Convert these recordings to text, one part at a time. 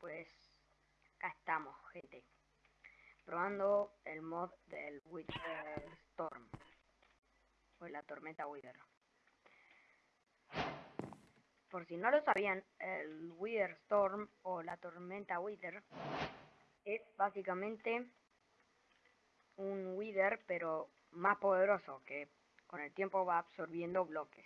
Pues acá estamos, gente. Probando el mod del Wither Storm. O la tormenta Wither. Por si no lo sabían, el Wither Storm o la tormenta Wither es básicamente un Wither, pero más poderoso, que con el tiempo va absorbiendo bloques.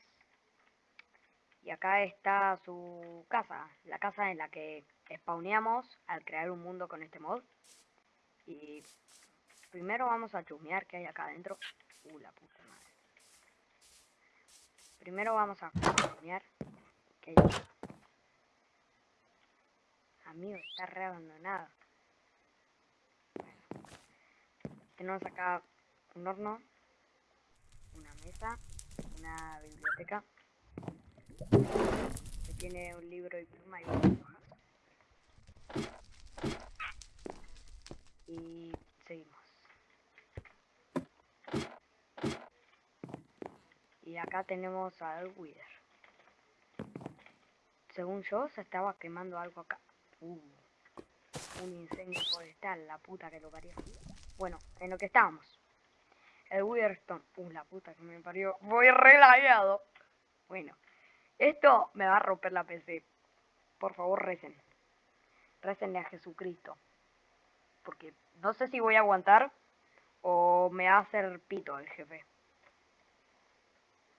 Y acá está su casa, la casa en la que spawneamos al crear un mundo con este mod. Y primero vamos a chusmear qué hay acá adentro. Uh, la puta madre. Primero vamos a chusmear qué hay acá. Amigo, está re abandonado. Tenemos acá un horno, una mesa, una biblioteca que tiene un libro y pluma y hojas. Y Y acá tenemos al Wither. Según yo, se estaba quemando algo acá. Uh, un incendio forestal, la puta que lo parió. Bueno, en lo que estábamos. El Witherstone. Uh, la puta que me parió. Voy relagado. Bueno, esto me va a romper la PC. Por favor, recen. Recenle a Jesucristo. Porque no sé si voy a aguantar o me va a hacer pito el jefe.